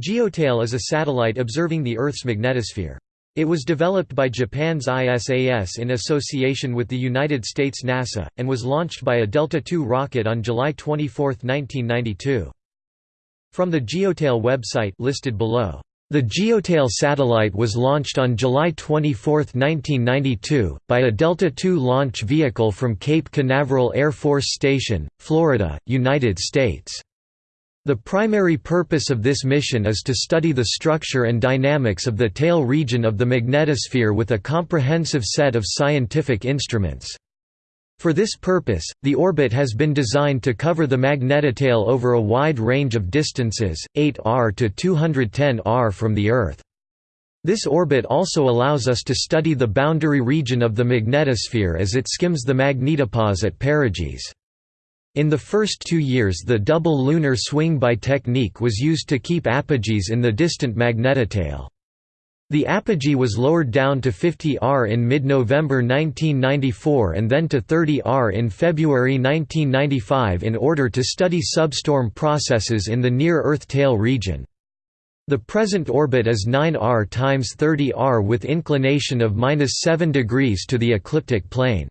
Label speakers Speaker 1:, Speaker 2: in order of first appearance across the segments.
Speaker 1: GeoTail is a satellite observing the Earth's magnetosphere. It was developed by Japan's ISAS in association with the United States NASA, and was launched by a Delta II rocket on July 24, 1992. From the GeoTail website listed below, the GeoTail satellite was launched on July 24, 1992, by a Delta II launch vehicle from Cape Canaveral Air Force Station, Florida, United States. The primary purpose of this mission is to study the structure and dynamics of the tail region of the magnetosphere with a comprehensive set of scientific instruments. For this purpose, the orbit has been designed to cover the magnetotail over a wide range of distances, 8 r to 210 r from the Earth. This orbit also allows us to study the boundary region of the magnetosphere as it skims the magnetopause at perigee. In the first two years the double lunar swing-by technique was used to keep apogees in the distant magnetotail. The apogee was lowered down to 50 R in mid-November 1994 and then to 30 R in February 1995 in order to study substorm processes in the near-Earth tail region. The present orbit is 9 R times 30 R with inclination of 7 degrees to the ecliptic plane.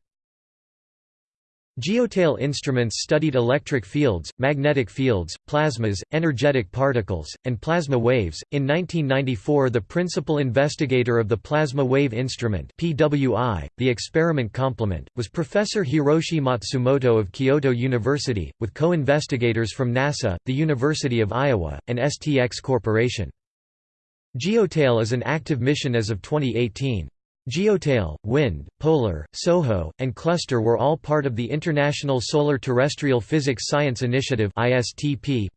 Speaker 1: Geotail instruments studied electric fields, magnetic fields, plasmas, energetic particles, and plasma waves. In 1994, the principal investigator of the Plasma Wave Instrument (PWI), the experiment complement, was Professor Hiroshi Matsumoto of Kyoto University, with co-investigators from NASA, the University of Iowa, and STX Corporation. Geotail is an active mission as of 2018. Geotail, Wind, Polar, SOHO, and Cluster were all part of the International Solar Terrestrial Physics Science Initiative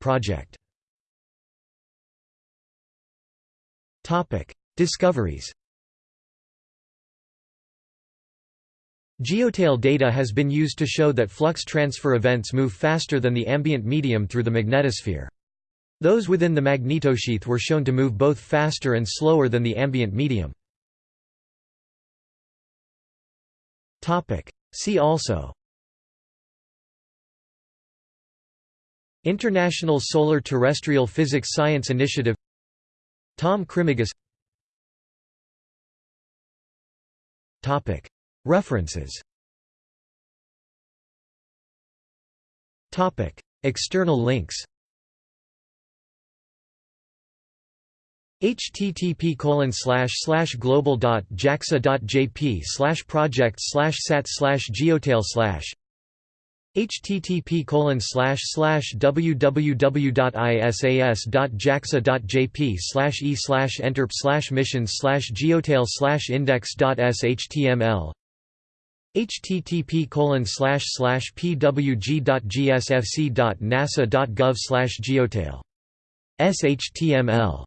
Speaker 1: project. Discoveries Geotail data has been used to show that flux transfer events move faster than the ambient medium through the magnetosphere. Those within the magnetosheath were shown to move both faster and slower than the ambient medium. See also. International Solar Terrestrial Physics Science Initiative. Tom Krimigis References. External links http colon slash slash global dot jaxa dot jp slash project slash sat slash geotail slash http colon slash slash www.isas.jaxa.jp slash e slash enterp slash missions slash geotail slash index.shtml http colon slash slash pwg.gsfc.nasa.gov slash geotail shtml